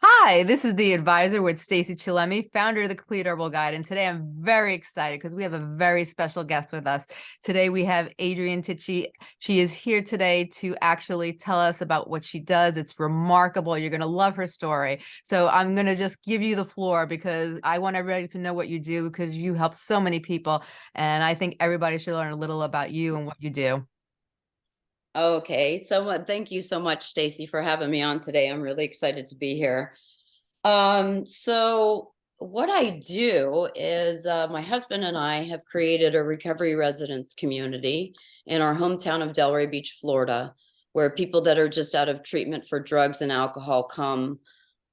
Hi, this is the advisor with Stacy Chillemi, founder of the Complete Herbal Guide. And today I'm very excited because we have a very special guest with us. Today we have Adrienne Tichy. She is here today to actually tell us about what she does. It's remarkable. You're going to love her story. So I'm going to just give you the floor because I want everybody to know what you do because you help so many people. And I think everybody should learn a little about you and what you do. Okay, so thank you so much, Stacy, for having me on today. I'm really excited to be here. Um, so what I do is uh, my husband and I have created a recovery residence community in our hometown of Delray Beach, Florida, where people that are just out of treatment for drugs and alcohol come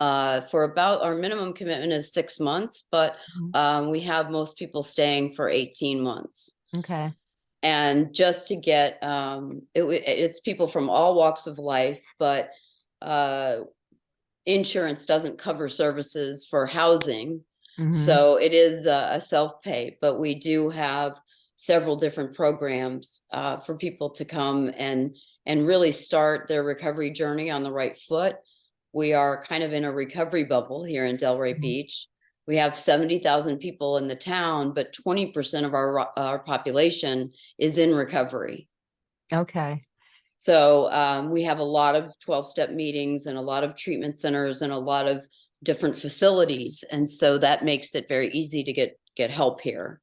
uh, for about our minimum commitment is six months, but Mhm. um, we have most people staying for 18 months Okay. And just to get um it, it's people from all walks of life but uh insurance doesn't cover services for housing Mhm. so it is a, a self-pay but we do have several different programs uh for people to come and and really start their recovery journey on the right foot we are kind of in a recovery bubble here in delray Mhm. beach we have 70,000 people in the town, but 20% of our, our population is in recovery. Okay. So um, we have a lot of 12 step meetings and a lot of treatment centers and a lot of different facilities. And so that makes it very easy to get, get help here.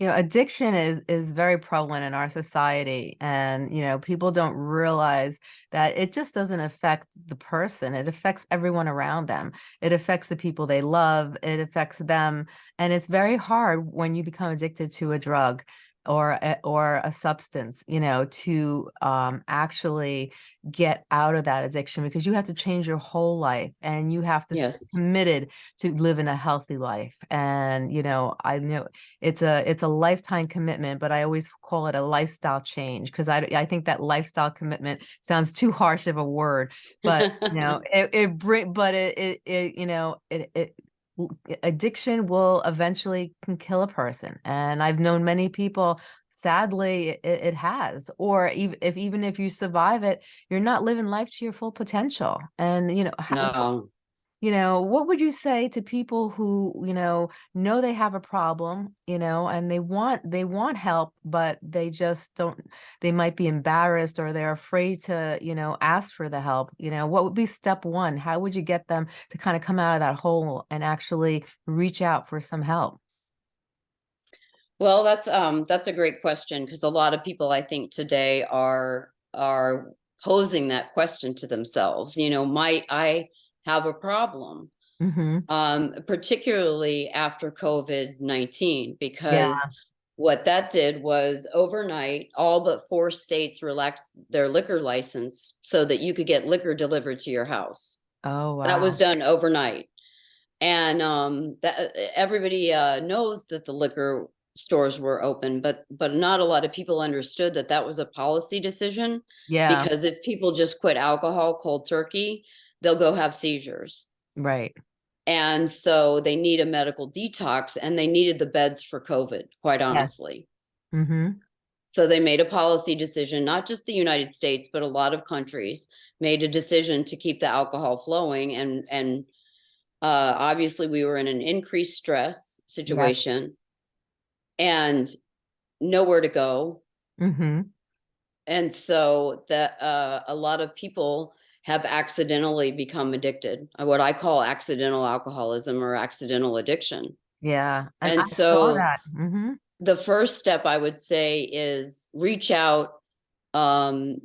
You know, addiction is is very prevalent in our society and you know, people don't realize that it just doesn't affect the person. It affects everyone around them. It affects the people they love, it affects them, and it's very hard when you become addicted to a drug or a, or a substance, you know, to um actually get out of that addiction because you have to change your whole life and you have to Yes. committed to living a healthy life. And you know, I know it's a it's a lifetime commitment, but I always call it a lifestyle change because I I think that lifestyle commitment sounds too harsh of a word, but you know it it bring but it it, it you know it it addiction will eventually can kill a person and I've known many people sadly it, it has or even if even if you survive it you're not living life to your full potential and you know no. You know, what would you say to people who, you know, know they have a problem, you know, and they want they want help, but they just don't they might be embarrassed or they're afraid to, you know, ask for the help. You know, what would be step one? How would you get them to kind of come out of that hole and actually reach out for some help? Well, that's um that's a great question because a lot of people I think today are are posing that question to themselves. You know, might I have a problem? hmm um, particularly after COVID-19, Yeah. because what that did was overnight, all but four states relaxed their liquor license so that you could get liquor delivered to your house. Oh, That was done overnight. And um, that everybody uh, knows that the liquor stores were open, but but not a lot of people understood that that was a policy decision Yeah, because if people just quit alcohol cold turkey, they'll go have seizures. right. And so they need a medical detox and they needed the beds for COVID, quite Yes. honestly. hmm So they made a policy decision, not just the United States, but a lot of countries made a decision to keep the alcohol flowing. And, and uh, obviously we were in an increased stress Yes. situation and nowhere to go. hmm And so that uh, a lot of people have accidentally become addicted, uh, what I call accidental alcoholism or accidental addiction. Yeah. And And so that. hmm the first step I would say is reach out. Um,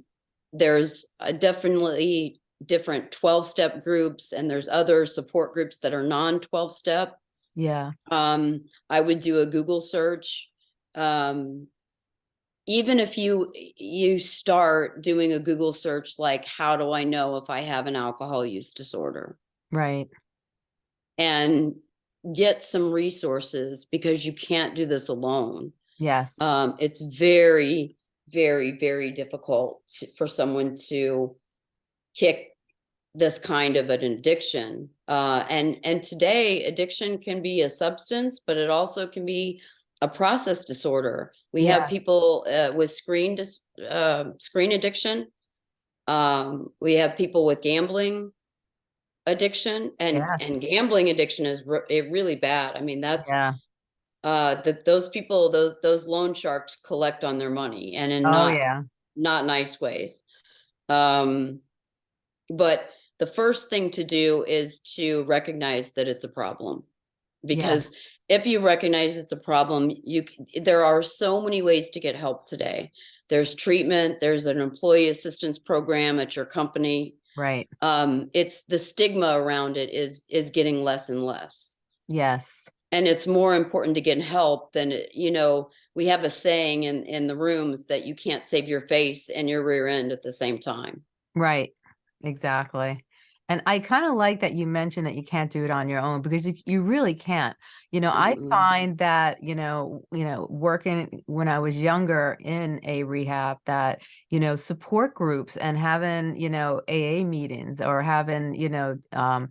there's definitely different 12 step groups and there's other support groups that are non 12 step. Yeah. Um, I would do a Google search. Um, even if you you start doing a Google search like how do I know if I have an alcohol use disorder Right. and get some resources because you can't do this alone. Yes. um, it's very, very, very difficult to- for someone to kick this kind of an addiction. Uh, and and today, addiction can be a substance, but it also can be a process disorder. We Yeah. have people uh, with screen dis- uh, screen addiction. Um, we have people with gambling. addiction and Yes. and gambling addiction is re- eh, really bad. I mean, that's Yeah. uh the, those people those those loan sharks collect on their money and in Oh, not yeah. not nice ways. Um, but the first thing to do is to recognize that it's a problem. Because if you recognize it's a problem, you, there are so many ways to get help today. There's treatment, there's an employee assistance program at your company. Right. Um, it's the stigma around it is, is getting less and less. Yes. And it's more important to get help than, you know, we have a saying in, in the rooms that you can't save your face and your rear end at the same time. Right. Exactly. And I kind of like that you mentioned that you can't do it on your own because you, you really can't. You know, I find that, you know, you know, working when I was younger in a rehab that, you know, support groups and having, you know, AA meetings or having, you know, um,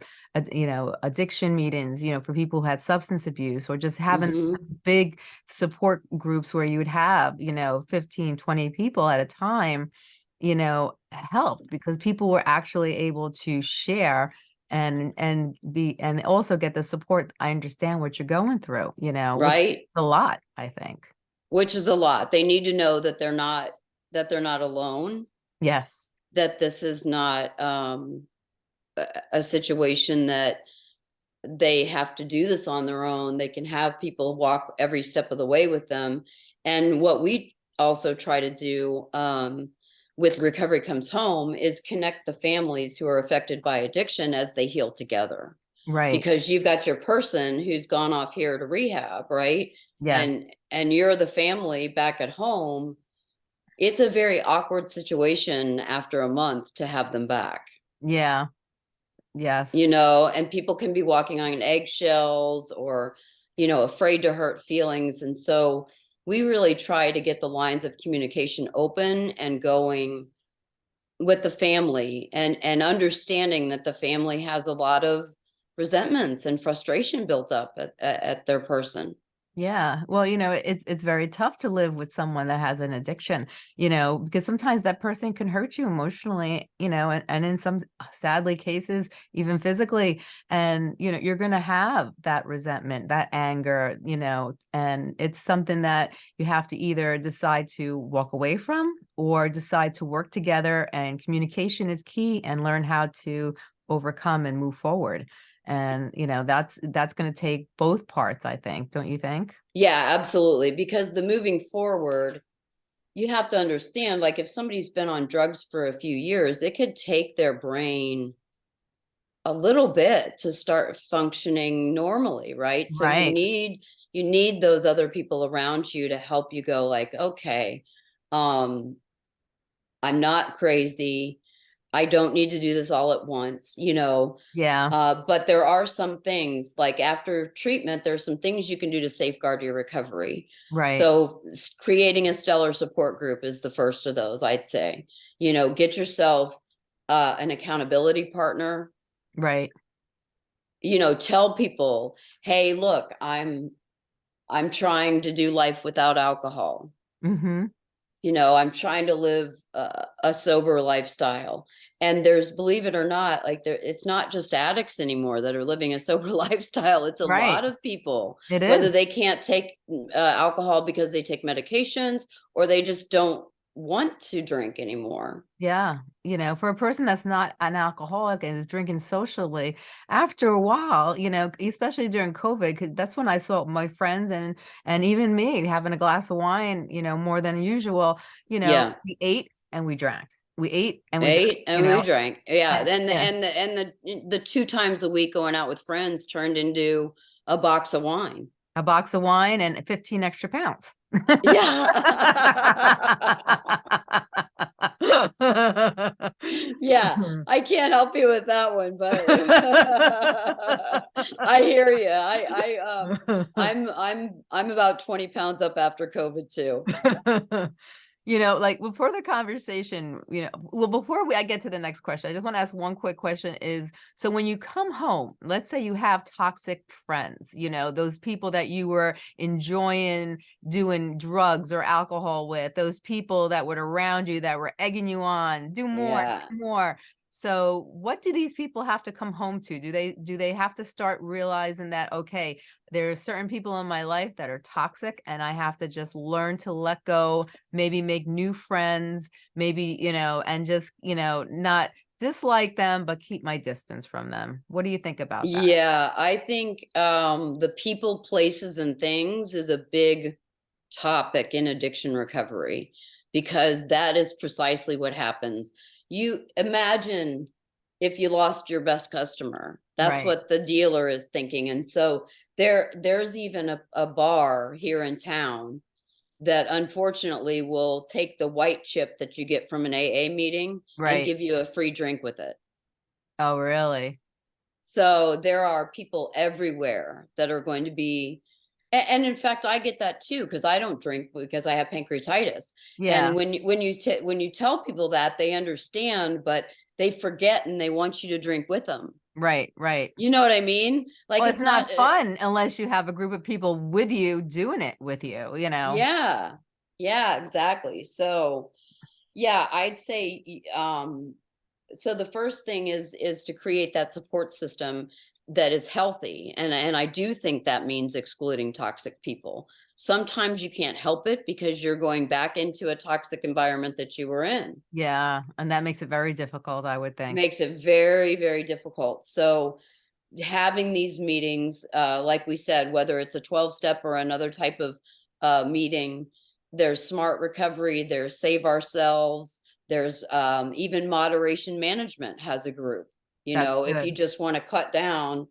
you know, addiction meetings, you know, for people who had substance abuse or just having Mhm. big support groups where you would have, you know, 15, 20 people at a time you know, helped because people were actually able to share and and be and also get the support. I understand what you're going through, you know, Right? is a lot, I think. Which is a lot. They need to know that they're not, that they're not alone, Yes. that this is not, um, a, a situation that they have to do this on their own. They can have people walk every step of the way with them. And what we also try to do, um, with Recovery Comes Home is connect the families who are affected by addiction as they heal together. Right. Because you've got your person who's gone off here to rehab, right? yes. and and you're the family back at home it's a very awkward situation after a month to have them back yeah. Yes. you know and people can be walking on eggshells or you know afraid to hurt feelings and so we really try to get the lines of communication open and going with the family and and understanding that the family has a lot of resentments and frustration built up at, at, at their person Yeah. Well, you know, it's it's very tough to live with someone that has an addiction, you know, because sometimes that person can hurt you emotionally, you know, and, and in some uh, sadly cases, even physically. And, you know, you're gonna have that resentment, that anger, you know, and it's something that you have to either decide to walk away from or decide to work together and communication is key and learn how to overcome and move forward. And, you know, that's that's going to take both parts, I think, don't you think? Yeah, absolutely. Because the moving forward, you have to understand, like if somebody's been on drugs for a few years, it could take their brain a little bit to start functioning normally, right? So you need you need those other people around you to help you go like, okay, um, I'm not crazy. I don't need to do this all at once, you know. Yeah, Uh, but there are some things like after treatment, there's some things you can do to safeguard your recovery. right. So creating a stellar support group is the first of those, I'd say. You know, get yourself uh, an accountability partner. right. You know, tell people, "Hey, look, I'm I'm trying to do life without alcohol. hmm You know, I'm trying to live a, a sober lifestyle." And there's, believe it or not, like there, it's not just addicts anymore that are living a sober lifestyle. It's a Right. lot of people. It whether is. they can't take uh, alcohol because they take medications or they just don't want to drink anymore. Yeah. You know, for a person that's not an alcoholic and is drinking socially, after a while, you know, especially during COVID, because that's when I saw my friends and and even me having a glass of wine, you know, more than usual. You know, Yeah. we ate and we drank. We ate and we drank, Ate and you we drank. Yeah. And- And the, yeah. and the and the the two times a week going out with friends turned into a box of wine. a box of wine and 15 extra pounds. Yeah. yeah. I can't help you with that one, but I hear you. I I um I'm I'm I'm about 20 pounds up after COVID too. You know, like before the conversation, you know, well, before we I get to the next question, I just want to ask one quick question is so when you come home, let's say you have toxic friends, you know, those people that you were enjoying doing drugs or alcohol with, those people that were around you that were egging you on, do more, Yeah. more. So what do these people have to come home to? Do they do they have to start realizing that okay, there are certain people in my life that are toxic and I have to just learn to let go, maybe make new friends, maybe, you know, and just, you know, not dislike them but keep my distance from them. What do you think about that? Yeah, I think um, the people, places, and things is a big topic in addiction recovery because that is precisely what happens. You imagine if you lost your best customer. That's Right. what the dealer is thinking. And so there there's even a, a bar here in town that unfortunately will take the white chip that you get from an AA meeting and give you a free drink with it. Oh, really? So there are people everywhere that are going to be a- and, in fact I get that too because I don't drink because I have pancreatitis. Yeah. And when you when you when you tell people that they understand but they forget and they want you to drink with them. Right, right. You know what I mean? Like Well, it's not uh, fun unless you have a group of people with you doing it with you, you know? Yeah. Yeah, exactly. So yeah, I'd say um so the first thing is is to create that support system that is healthy and and I do think that means excluding toxic people. Sometimes you can't help it because you're going back into a toxic environment that you were in. Yeah, and that makes it very difficult, I would think. Makes it very very difficult. So having these meetings uh like we said whether it's a 12 step or another type of uh meeting there's smart recovery there's save ourselves there's um even moderation management has a group you That's know if you just want to cut down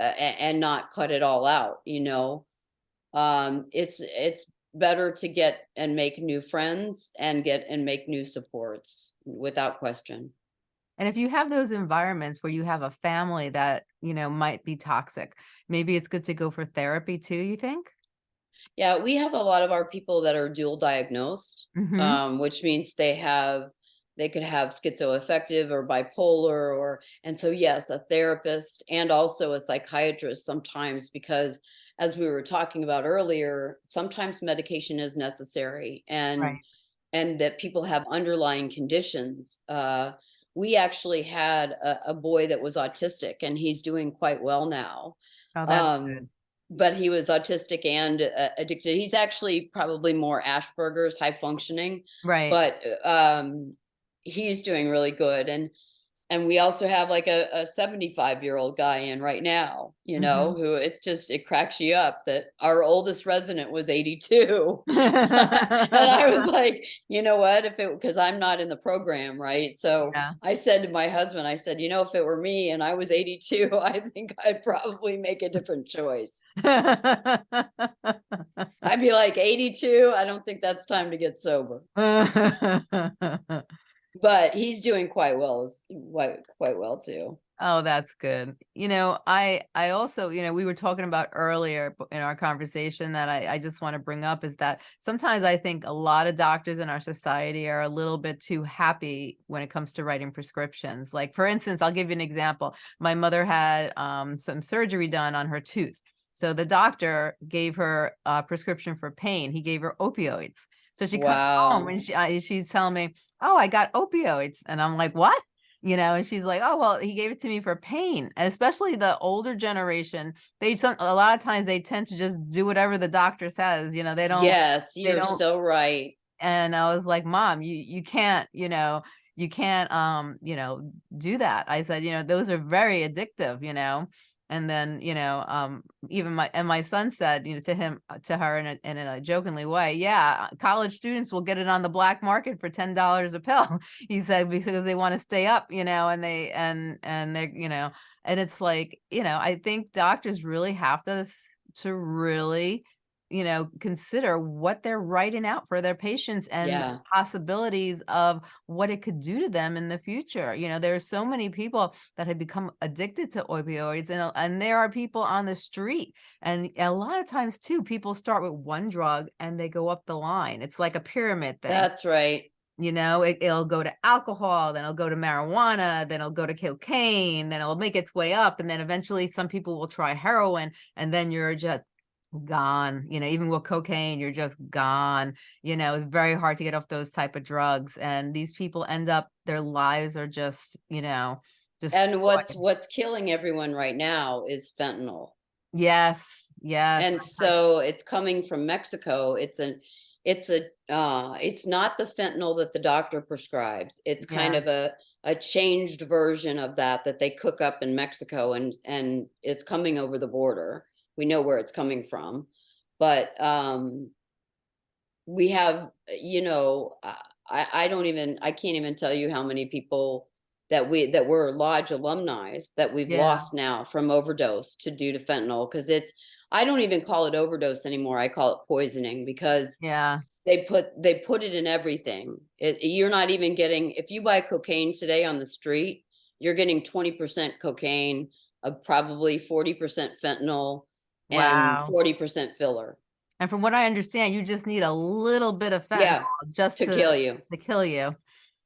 uh, and not cut it all out you know um it's it's better to get and make new friends and get and make new supports without question And if you have those environments where you have a family that, you know, might be toxic, maybe it's good to go for therapy too, you think? Yeah, we have a lot of our people that are dual diagnosed, Mhm. um, which means they have they could have schizoaffective or bipolar or and so yes, a therapist and also a psychiatrist sometimes because as we were talking about earlier, sometimes medication is necessary and Right. and that people have underlying conditions. Uh, we actually had a, a boy that was autistic and he's doing quite well now Oh, um, but he was autistic and uh, addicted. He's actually probably more Asperger's, high functioning, Right. but uh, um, he's doing really good. And and we also have like a, a 75 year old guy in right now, you know, Mhm. who it's just it cracks you up that our oldest resident was 82. and I was like, you know what? If it because I'm not in the program, right? So Yeah. I said to my husband, I said, you know, if it were me and I was 82, I think I'd probably make a different choice. I'd be like 82. I don't think that's time to get sober. But he's doing quite well, quite quite well too. Oh, that's good. You know, I I also, you know, we were talking about earlier in our conversation that I, I just want to bring up is that sometimes I think a lot of doctors in our society are a little bit too happy when it comes to writing prescriptions. Like for instance, I'll give you an example. My mother had um, some surgery done on her tooth. So the doctor gave her a prescription for pain. He gave her opioids. So she comes home and she, I, she's telling me, "Oh, I got opioids," and I'm like, "What?" you know and she's like oh well he gave it to me for pain. And especially the older generation they some a lot of times they tend to just do whatever the doctor says you know they don't Yes, you're don't so right. and i was like mom you you can't you know you can't um you know do that. I said you know those are very addictive you know and then you know um even my and my son said you know to him uh, to her in a, in a jokingly way yeah college students will get it on the black market for ten dollars a pill he said because they want to stay up you know and they and and they you know and it's like you know i think doctors really have to to really you know consider what they're writing out for their patients and the Yeah. possibilities of what it could do to them in the future you know there are so many people that have become addicted to opioids and, and there are people on the street and a lot of times too people start with one drug and they go up the line it's like a pyramid thing That's right. you know, it, it'll go to alcohol, then it'll go to marijuana, then it'll go to cocaine, then it'll make its way up. And then eventually some people will try heroin and then you're just gone, you know, even with cocaine, you're just gone. You know, it's very hard to get off those type of drugs. And these people end up, their lives are just, you know, just And what's what's killing everyone right now is fentanyl. Yes, yes. And so it's coming from Mexico. It's an it's a uh it's not the fentanyl that the doctor prescribes. It's kind Yeah. of a a changed version of that that they cook up in Mexico and and it's coming over the border. We know where it's coming from. But um we have, you know, I I don't even I can't even tell you how many people that we that were lodge alumni that we've Yeah. lost now from overdose to due to fentanyl because it's I don't even call it overdose anymore. I call it poisoning because Yeah, they put they put it in everything. It, you're not even getting if you buy cocaine today on the street, you're getting 20% cocaine, uh, probably 40% fentanyl, and wow. 40% filler And from what I understand, you just need a little bit of Yeah, fentanyl just to to kill you. to kill you.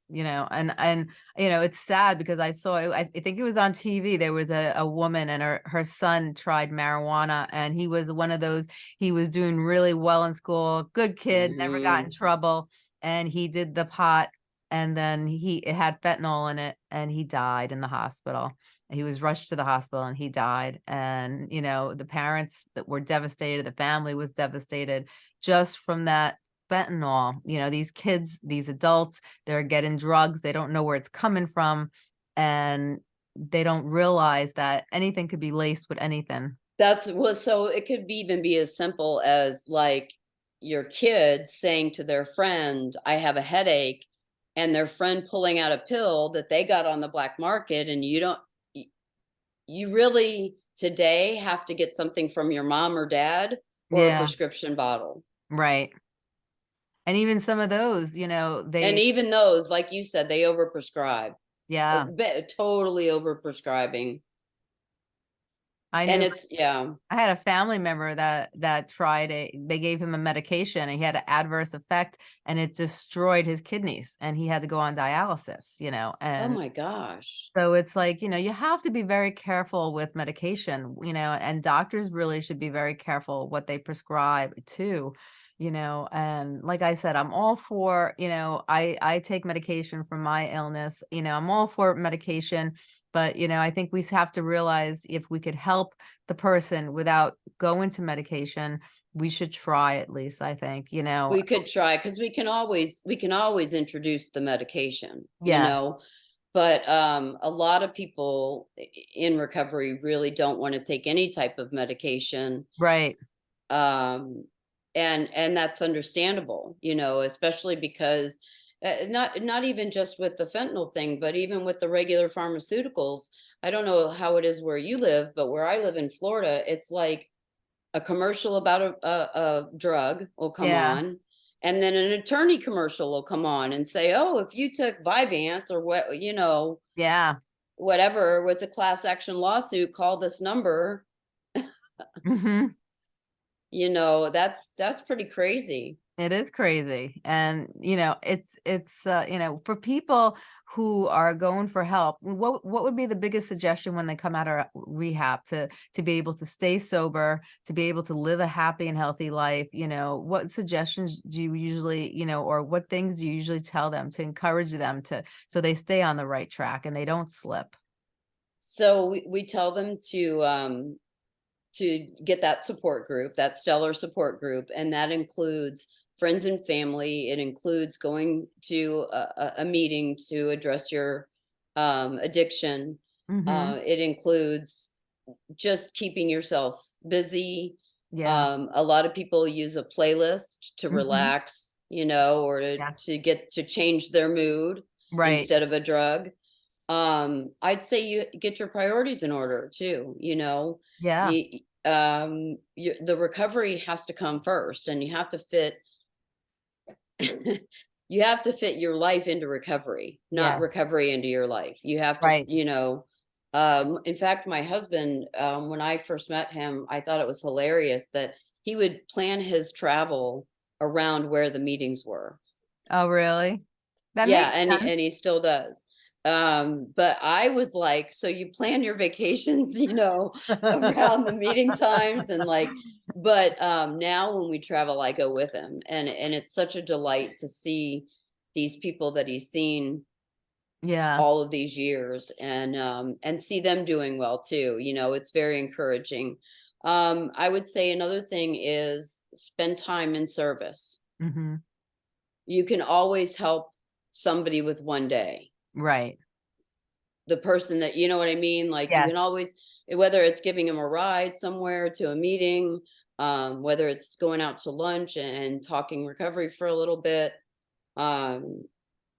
You know, and and you know, it's sad because I saw I think it was on TV. There was a, a woman and her her son tried marijuana and he was one of those, he was doing really well in school, good kid, never got in Mhm. trouble, and he did the pot and then he it had fentanyl in it and he died in the hospital. He was rushed to the hospital and he died. And you know, the parents that were devastated, the family was devastated just from that fentanyl. You know, these kids, these adults, they're getting drugs, they don't know where it's coming from, and they don't realize that anything could be laced with anything. That's well, so it could be even be as simple as like your kid saying to their friend, I have a headache, and their friend pulling out a pill that they got on the black market, and you don't, you really today have to get something from your mom or dad or a prescription bottle. right. And even some of those, you know, they And even those, like you said, they overprescribe, yeah, totally overprescribing. I And it's, yeah, I had a family member that that tried a they gave him a medication and he had an adverse effect and it destroyed his kidneys and he had to go on dialysis, you know, oh And oh my gosh. So it's like, you know, you have to be very careful with medication, you know, and doctors really should be very careful what they prescribe too, you know, and like I said, I'm all for, you know, I I take medication for my illness, you know, I'm all for medication, but you know, I think we have to realize if we could help the person without going to medication, we should try at least, I think, you know. We could try, because we can always, we can always introduce the medication, you know? But, um, a lot of people in recovery really don't want to take any type of medication. Right. Um, and, and that's understandable, you know, especially because uh, not, not even just with the fentanyl thing, but even with the regular pharmaceuticals. I don't know how it is where you live, but where I live in Florida, it's like a commercial about a, a, a drug will come Yeah. on and then an attorney commercial will come on and say oh if you took Vyvanse or what you know Yeah. whatever with a class action lawsuit call this number hmm you know that's that's pretty crazy It is crazy. And, you know, it's it's uh, you know, for people who are going for help, what what would be the biggest suggestion when they come out of rehab to to be able to stay sober, to be able to live a happy and healthy life, you know, what suggestions do you usually, you know, or what things do you usually tell them to encourage them to so they stay on the right track and they don't slip? so we, we tell them to um to get that support group that stellar support group and that includes friends and family it includes going to a, a meeting to address your um addiction Mhm. uh it includes just keeping yourself busy Yeah. um a lot of people use a playlist to Mhm. relax you know or to Yes. to get to change their mood Right. instead of a drug um i'd say you get your priorities in order too you know Yeah. you, um you, the recovery has to come first and you have to fit you have to fit your life into recovery not Yes. recovery into your life you have to Right. you know um in fact my husband um when i first met him i thought it was hilarious that he would plan his travel around where the meetings were Oh, really? That yeah and and he still does um but i was like so you plan your vacations you know around the meeting times and like but um now when we travel i go with him and and it's such a delight to see these people that he's seen Yeah, all of these years and um and see them doing well too you know it's very encouraging. Um i would say another thing is spend time in service. Hmm you can always help somebody with one day right. the person that you know what i mean like you Yes. can always whether it's giving them a ride somewhere to a meeting um whether it's going out to lunch and talking recovery for a little bit um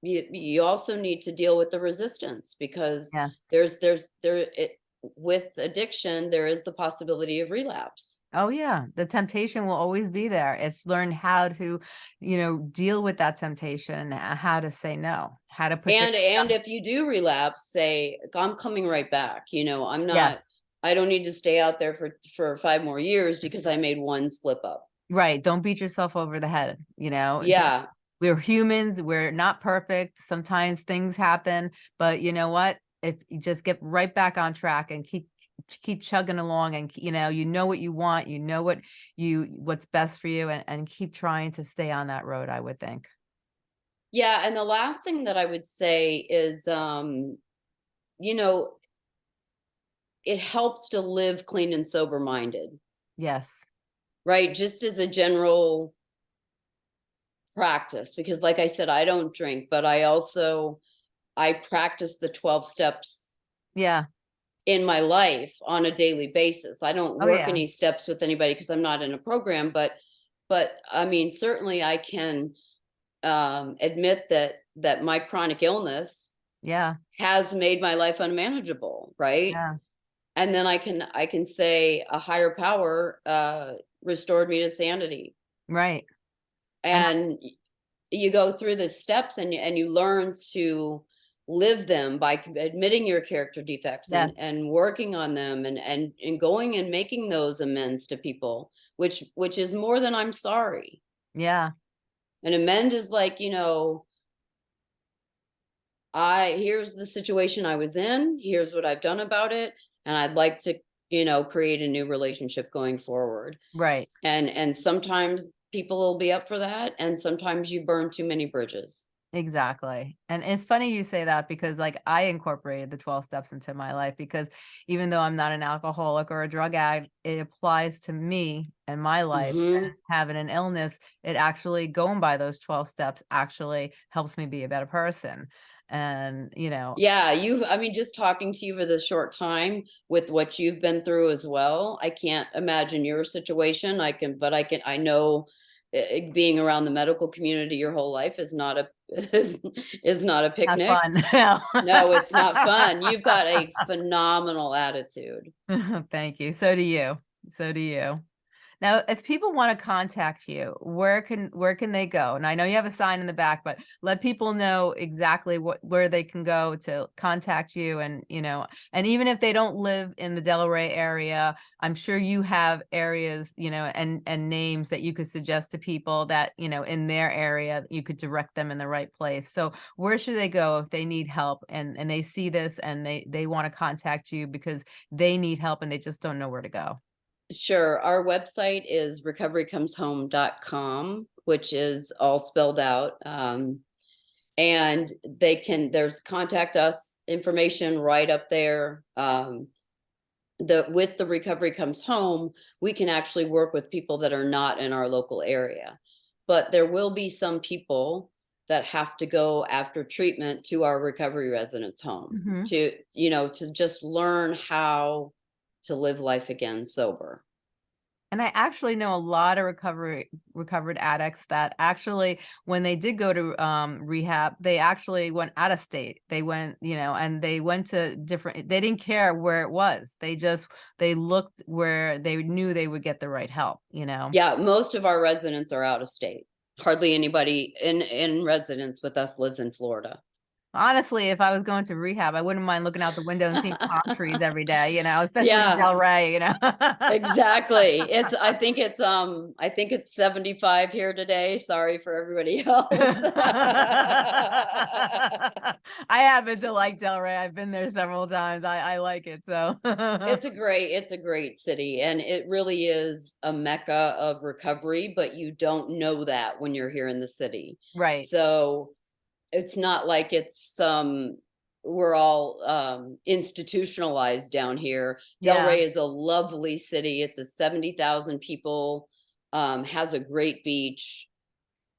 you, you also need to deal with the resistance because Yes. there's there's there it with addiction there is the possibility of relapse Oh yeah, the temptation will always be there. It's learn how to, you know, deal with that temptation, uh, how to say no, how to put and and if you do relapse say i'm coming right back you know i'm not yes, i don't need to stay out there for for five more years because i made one slip up right. Don't beat yourself over the head. You know, yeah we're humans. We're not perfect. Sometimes things happen, but you know what? If you just get right back on track and keep keep chugging along and you know you know what you want you know what you what's best for you and, and keep trying to stay on that road i would think. Yeah, and the last thing that I would say is, um, you know, it helps to live clean and sober minded, yes. Right? Just as a general practice, because like I said, I don't drink, but I also, I practice the 12 steps yeah in my life on a daily basis. I don't Oh, work yeah. any steps with anybody because I'm not in a program, but, but I mean, certainly I can, um, admit that, that my chronic illness yeah. has made my life unmanageable right? Yeah. And then i can i can say a higher power uh restored me to sanity. Right. And and you go through the steps and you and you learn to live them by admitting your character defects and, Yes. and working on them and and and going and making those amends to people which which is more than i'm sorry yeah An amend is like, you know, I, here's the situation I was in, here's what I've done about it, and I'd like to, you know, create a new relationship going forward. right And, and sometimes people will be up for that, and sometimes you burn too many bridges. Exactly. And it's funny you say that because like I incorporated the 12 steps into my life because even though I'm not an alcoholic or a drug addict, it applies to me and my life and Mhm. having an illness. It actually going by those 12 steps actually helps me be a better person. And, you know, Yeah, you've, I mean, just talking to you for the short time with what you've been through as well, I can't imagine your situation. I can, but I can, I know being around the medical community your whole life is not a, is, is not a not picnic. fun. No. No, it's not fun. You've got a phenomenal attitude. Thank you. So do you. So do you. Now, if people want to contact you, where can where can they go? And I know you have a sign in the back, but let people know exactly what where they can go to contact you and, you know, and even if they don't live in the Delray area, I'm sure you have areas, you know, and and names that you could suggest to people that, you know, in their area, you could direct them in the right place. So, where should they go if they need help and and they see this and they they want to contact you because they need help and they just don't know where to go? Sure. Our website is recoverycomeshome.com, which is all spelled out. Um, and they can, there's contact us information right up there. Um, the, with the Recovery Comes Home, we can actually work with people that are not in our local area. But there will be some people that have to go after treatment to our recovery residence homes Mhm. to, you know, to just learn how to live life again sober. And I actually know a lot of recovery recovered addicts that actually when they did go to um rehab, they actually went out of state. They went, you know, and they went to different they didn't care where it was. They just they looked where they knew they would get the right help, you know. Yeah, most of our residents are out of state. Hardly anybody in in residence with us lives in Florida. Honestly, if I was going to rehab, I wouldn't mind looking out the window and seeing palm trees every day, you know, especially Yeah. in Delray, you know? Exactly. It's, I think it's, um, I think it's seventy-five here today. Sorry for everybody else. I happen to like Delray. I've been there several times. I, I like it, so. It's a great, it's a great city and it really is a mecca of recovery, but you don't know that when you're here in the city. Right, So it's not like it's um we're all um institutionalized down here. Yeah. Delray is a lovely city. It's a 70,000 people, um, has a great beach.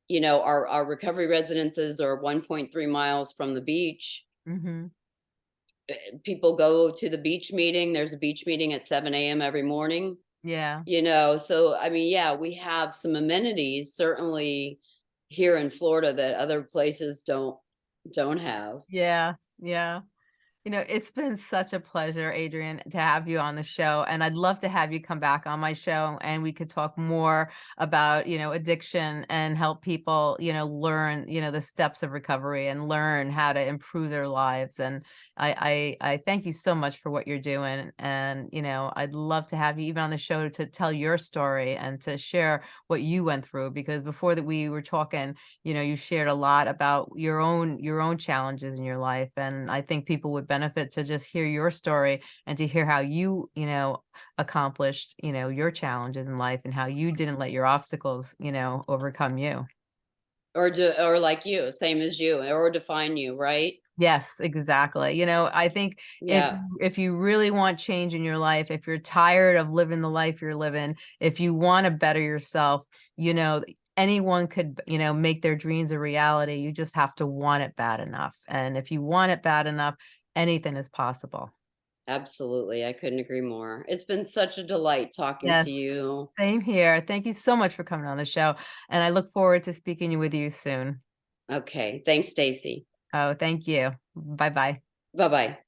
You know, our our recovery residences are 1.3 miles from the beach. hmm People go to the beach meeting. There's a beach meeting at 7 a.m. every morning. yeah, You know, so I mean, yeah, we have some amenities certainly here in Florida that other places don't don't have. yeah, yeah. You know, it's been such a pleasure, Adrienne, to have you on the show. And I'd love to have you come back on my show and we could talk more about, you know, addiction and help people, you know, learn, you know, the steps of recovery and learn how to improve their lives. And I, I, I thank you so much for what you're doing. And, you know, I'd love to have you even on the show to tell your story and to share what you went through, because before that we were talking, you know, you shared a lot about your own, your own challenges in your life. And I think people would benefit to just hear your story and to hear how you, you know, accomplished, you know, your challenges in life and how you didn't let your obstacles, you know, overcome you. Or do or like you, same as you, or define you, right? Yes, exactly. You know, I think if Yeah, you- if you really want change in your life, if you're tired of living the life you're living, if you want to better yourself, you know, anyone could, you know, make their dreams a reality. You just have to want it bad enough. And if you want it bad enough, anything is possible. absolutely. I couldn't agree more. It's been such a delight talking Yes. to you. Same here. Thank you so much for coming on the show. And I look forward to speaking with you soon. Okay, thanks, Stacy. Oh, thank you. Bye-bye. Bye-bye.